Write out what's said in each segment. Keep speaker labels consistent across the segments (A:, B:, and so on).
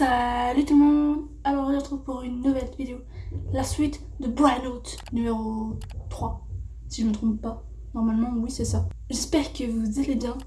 A: Salut tout le monde Alors on se retrouve pour une nouvelle vidéo, la suite de Branout numéro 3, si je ne me trompe pas. Normalement oui c'est ça. J'espère que vous allez bien.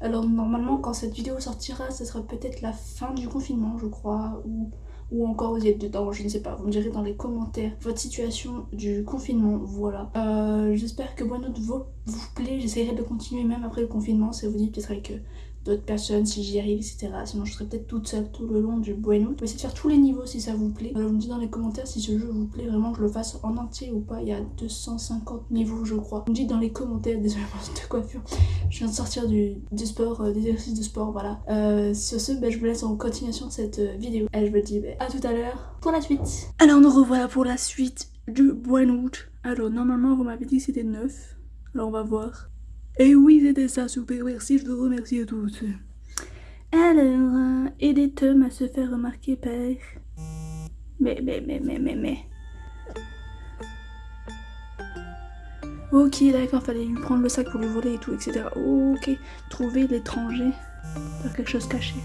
A: Alors normalement quand cette vidéo sortira, ce sera peut-être la fin du confinement je crois, ou ou encore vous êtes dedans, je ne sais pas, vous me direz dans les commentaires votre situation du confinement, voilà. Euh, J'espère que Buenout vous, vous plaît, j'essaierai de continuer même après le confinement, ça vous dit peut-être avec euh, d'autres personnes si j'y arrive, etc. Sinon je serai peut-être toute seule tout le long du Buenout. Je vais essayer de faire tous les niveaux si ça vous plaît. Alors vous me dites dans les commentaires si ce jeu vous plaît vraiment que je le fasse en entier ou pas, il y a 250 niveaux je crois. Vous me dites dans les commentaires, désolé de coiffure, je viens de sortir du, du sport, euh, des exercices de sport, voilà. Euh, sur ce, ben, je vous laisse en continuation de cette euh, vidéo. Et je vous dis ben, à tout à l'heure pour la suite. Alors nous revoilà pour la suite du Buenout. Alors normalement vous m'avez dit que c'était 9. Alors on va voir. Et oui, c'était ça, super, merci, je vous remercie à tous. Alors, euh, aidez Tom à se faire remarquer par... Mais, mais, mais, mais, mais, mais... Ok, d'accord, fallait lui prendre le sac pour lui voler et tout, etc. Ok, trouver l'étranger, faire quelque chose caché.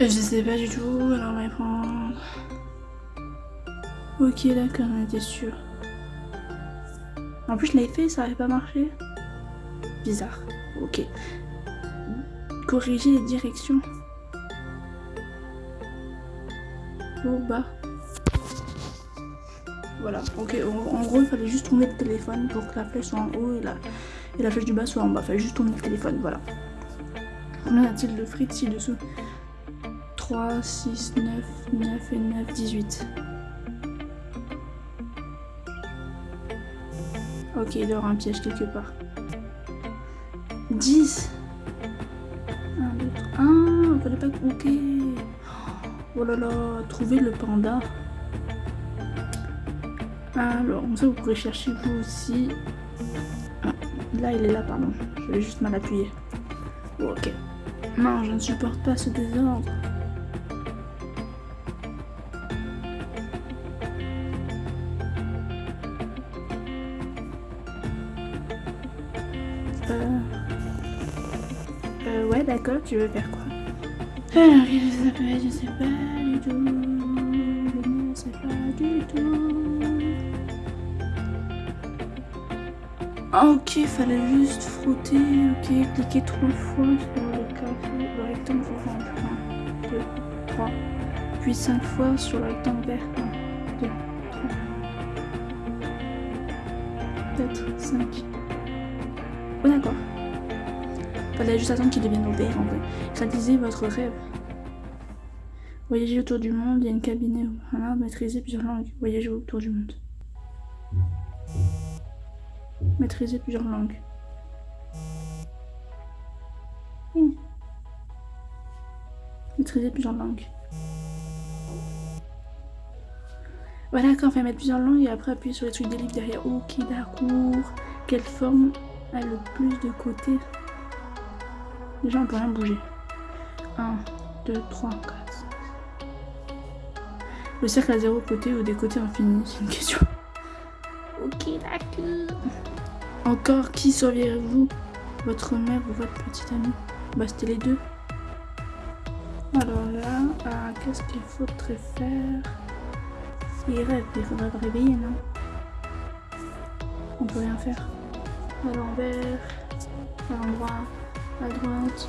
A: Je sais pas du tout, alors on va prendre... Ok, d'accord, on était sûr. En plus, je l'avais fait, ça avait pas marché. Bizarre. Ok. Corriger les directions. Au bas. Voilà. Ok. En, gros, il fallait juste tourner le téléphone pour que la flèche soit en haut et la, et la flèche du bas soit en bas. Il fallait juste tourner le téléphone. Voilà. On a un-t-il de frites ci-dessous? 3, 6, 9, 9 et 9, 18. Ok, il avoir un piège quelque part. 10 1, 2, 3. Ah, fallait pas... Ok. Oh là là, trouver le panda. Alors, comme ça, vous pourrez chercher vous aussi. Ah, là, il est là, pardon. Je vais juste mal appuyer. Oh, ok. Non, je ne supporte pas ce désordre. Euh... Euh, ouais, d'accord, tu veux faire quoi? Alors, je sais pas, je sais pas du tout. Je ne sais pas du tout. Ok, fallait juste frotter, ok, cliquer trois fois sur le café, le rectangle orange. 1, 2, 3. Puis 5 fois sur le rectangle vert. 1, 2, 3. 4, 5. Oh d'accord. Fallait juste attendre qu'il devienne vert en vrai. Réalisez votre rêve. Voyager autour du monde, il y a une cabinet. Voilà, maîtriser plusieurs langues. Voyager autour du monde. Maîtriser plusieurs langues. Hmm. Maîtriser plusieurs langues. Voilà, quand fait mettre plusieurs langues et après appuyer sur les trucs des livres derrière. Ok, d'accord. Quelle forme a le plus de côtés Déjà, on peut rien bouger. 1, 2, 3, 4. Le cercle à zéro côté ou des côtés infinis C'est une question. Ok, d'accord. Encore, qui sauriez-vous Votre mère ou votre petite amie? Bah, c'était les deux. Alors là, ah, qu'est-ce qu'il faudrait faire? Il rêve, il faudrait le réveiller, non? On peut rien faire à l'envers, à l'endroit, à droite,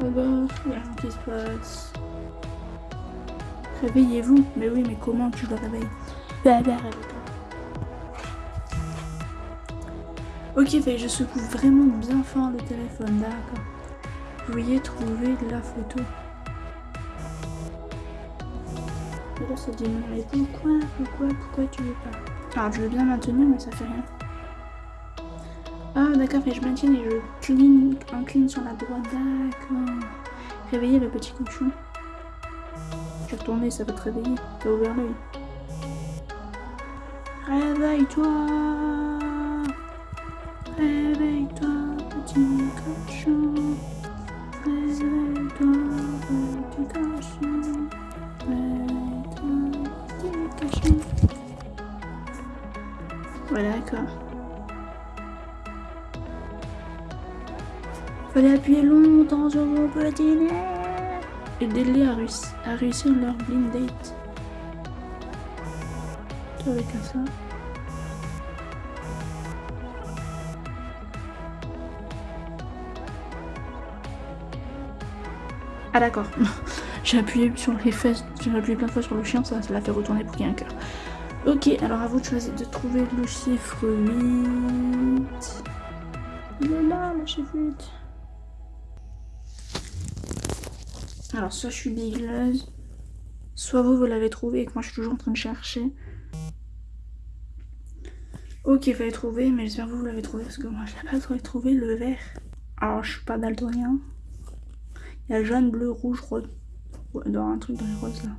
A: à gauche, il y a rien qui se. Réveillez-vous. Mais oui, mais comment tu le réveilles Bah, bah, réveille-toi. Ok, fait, je secoue vraiment bien fort le téléphone, d'accord. Veuillez trouver la photo. Ça dit mais pourquoi, pourquoi, pourquoi tu veux pas? Alors, je veux bien maintenir, mais ça fait rien. Ah d'accord, je maintiens et je clean, incline sur la droite, d'accord. Réveiller le petit cochon. Je vais retourner, ça va te réveiller. T'as ouvert l'œil. Réveille-toi Réveille-toi, petit cochon. Réveille-toi, petit cochon. Réveille-toi, petit cochon. Voilà, d'accord. Fallait appuyer longtemps sur mon petit nez. Aidez-les à, réussir, à réussir leur blind date. Avec un ça. Ah d'accord. j'ai appuyé sur les fesses, j'ai appuyé plein de fois sur le chien, ça, ça l'a fait retourner pour qu'il y ait un cœur. Ok, alors à vous de choisir de trouver le chiffre 8. Il est là, le chiffre 8. Alors soit je suis bigleuse, soit vous, vous l'avez trouvé et que moi je suis toujours en train de chercher. Ok, il fallait trouver, mais j'espère que vous, vous l'avez trouvé parce que moi je n'ai pas trouvé le vert. Alors je suis pas daltonien. Il y a jaune, bleu, rouge, rose. dans un truc dans les roses là.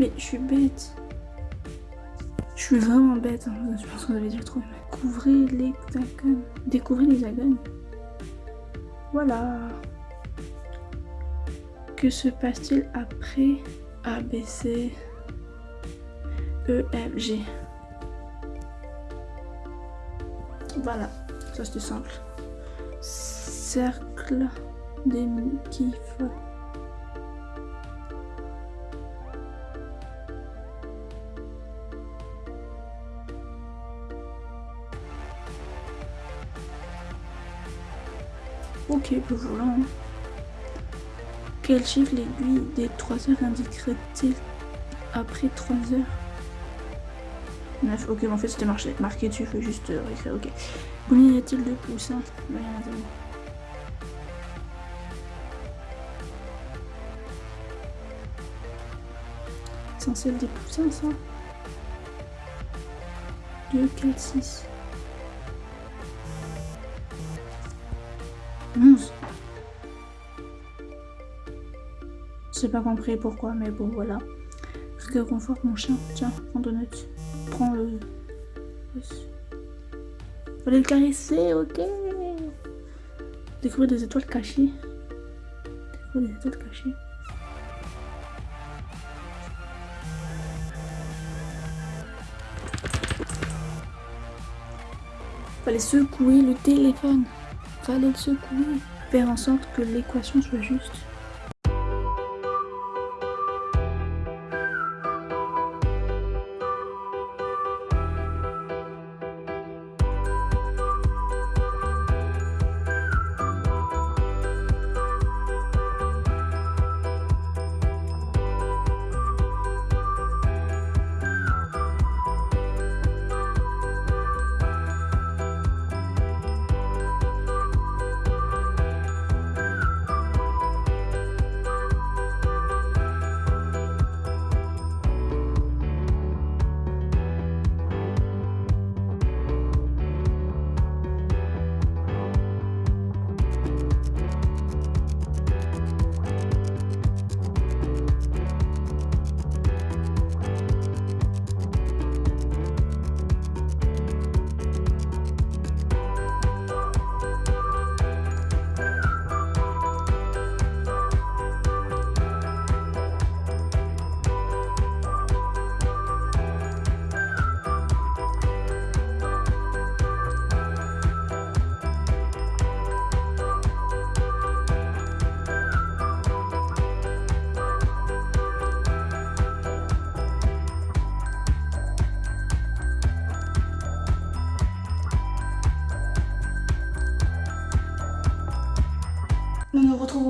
A: Mais je suis bête. Je suis vraiment bête. Hein. Je pense vous avez déjà trouvé. Couvrez les hexagones. Découvrez les hexagones. Voilà. Que se passe-t-il après A, B, C, E, F, G? Voilà. Ça c'était simple. Cercle des kiffs. Ok, ben voilà. Hein. Quel chiffre l'aiguille des 3 heures indiquerait-il après 3 heures? 9, ok, en fait c'était marqué dessus, il faut juste euh, réécrire, ok. Combien y a-t-il de poussins? Rien à dire. C'est être des poussins ça? 2, 4, 6. 11. J'ai pas compris pourquoi, mais bon, voilà. que confort mon chien. Tiens, prends donut. Prends le... Fallait le caresser, ok. Découvrir des étoiles cachées. Découvrir des étoiles cachées. Fallait secouer le téléphone fallait le secouer, faire en sorte que l'équation soit juste.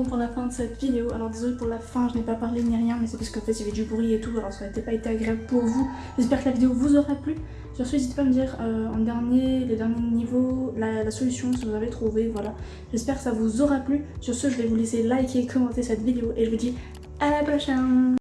A: Pour la fin de cette vidéo. Alors désolé pour la fin, je n'ai pas parlé ni rien, mais c'est parce qu'en fait il y avait du bruit et tout, alors ça n'aurait pas été agréable pour vous. J'espère que la vidéo vous aura plu. Sur ce, n'hésitez pas à me dire euh, en dernier, les derniers niveaux, la, la, solution si vous avez trouvé, voilà. J'espère que ça vous aura plu. Sur ce, je vais vous laisser liker, commenter cette vidéo et je vous dis à la prochaine